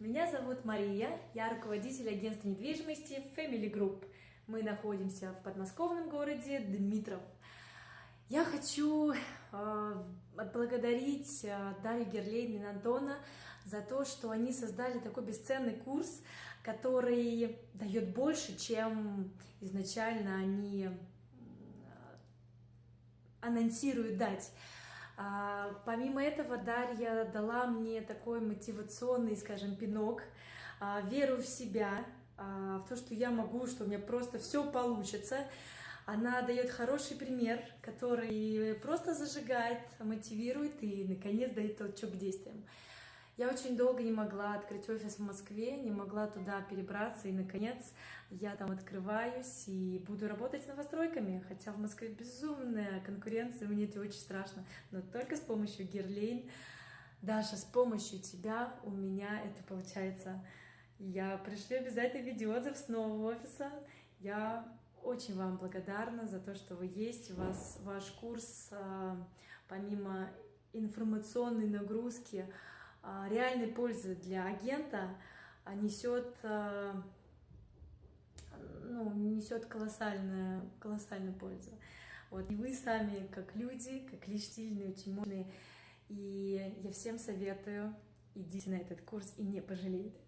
Меня зовут Мария, я руководитель агентства недвижимости Family Group. Мы находимся в подмосковном городе Дмитров. Я хочу э, отблагодарить э, Дарью Герлейн и Антона за то, что они создали такой бесценный курс, который дает больше, чем изначально они э, анонсируют дать. А, помимо этого, Дарья дала мне такой мотивационный, скажем, пинок, а, веру в себя, а, в то, что я могу, что у меня просто все получится. Она дает хороший пример, который просто зажигает, мотивирует и, наконец, дает толчок к действиям. Я очень долго не могла открыть офис в Москве, не могла туда перебраться, и, наконец, я там открываюсь и буду работать с новостройками, хотя в Москве безумная конкуренция, мне это очень страшно, но только с помощью Герлейн, Даша, с помощью тебя у меня это получается. Я пришлю обязательно видеоотзыв с нового офиса, я очень вам благодарна за то, что вы есть, у вас ваш курс, а, помимо информационной нагрузки, реальной пользы для агента а, несет, а, ну, несет колоссальную, колоссальную пользу. Вот. И вы сами, как люди, как личные, очень мощные. И я всем советую, идите на этот курс и не пожалеете.